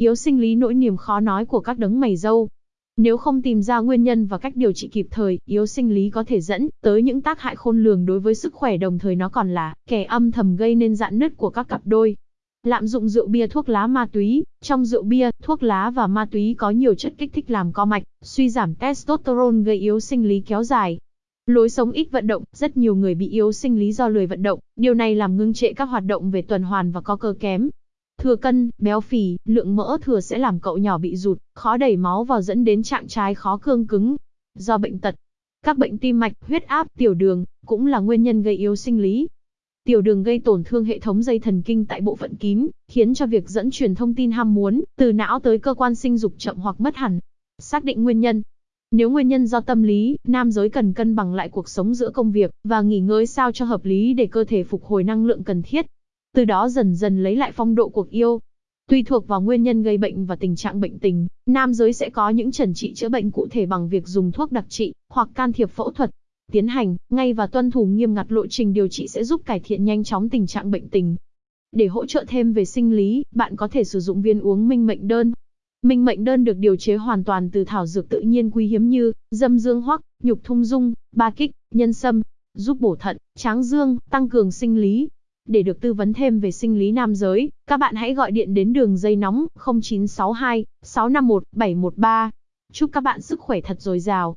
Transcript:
Yếu sinh lý nỗi niềm khó nói của các đấng mày râu. Nếu không tìm ra nguyên nhân và cách điều trị kịp thời, yếu sinh lý có thể dẫn tới những tác hại khôn lường đối với sức khỏe đồng thời nó còn là kẻ âm thầm gây nên dạn nứt của các cặp đôi. Lạm dụng rượu bia thuốc lá ma túy, trong rượu bia, thuốc lá và ma túy có nhiều chất kích thích làm co mạch, suy giảm testosterone gây yếu sinh lý kéo dài. Lối sống ít vận động, rất nhiều người bị yếu sinh lý do lười vận động, điều này làm ngưng trệ các hoạt động về tuần hoàn và có cơ kém. Thừa cân, béo phì, lượng mỡ thừa sẽ làm cậu nhỏ bị rụt, khó đẩy máu vào dẫn đến trạng trái khó cương cứng. Do bệnh tật, các bệnh tim mạch, huyết áp, tiểu đường cũng là nguyên nhân gây yếu sinh lý. Tiểu đường gây tổn thương hệ thống dây thần kinh tại bộ phận kín, khiến cho việc dẫn truyền thông tin ham muốn từ não tới cơ quan sinh dục chậm hoặc mất hẳn. Xác định nguyên nhân. Nếu nguyên nhân do tâm lý, nam giới cần cân bằng lại cuộc sống giữa công việc và nghỉ ngơi sao cho hợp lý để cơ thể phục hồi năng lượng cần thiết. Từ đó dần dần lấy lại phong độ cuộc yêu. Tùy thuộc vào nguyên nhân gây bệnh và tình trạng bệnh tình, nam giới sẽ có những trần trị chữa bệnh cụ thể bằng việc dùng thuốc đặc trị hoặc can thiệp phẫu thuật tiến hành, ngay và tuân thủ nghiêm ngặt lộ trình điều trị sẽ giúp cải thiện nhanh chóng tình trạng bệnh tình. Để hỗ trợ thêm về sinh lý, bạn có thể sử dụng viên uống minh mệnh đơn. Minh mệnh đơn được điều chế hoàn toàn từ thảo dược tự nhiên quý hiếm như dâm dương hoắc, nhục thung dung, ba kích, nhân sâm, giúp bổ thận, tráng dương, tăng cường sinh lý. Để được tư vấn thêm về sinh lý nam giới, các bạn hãy gọi điện đến đường dây nóng 0962 651 713. Chúc các bạn sức khỏe thật dồi dào.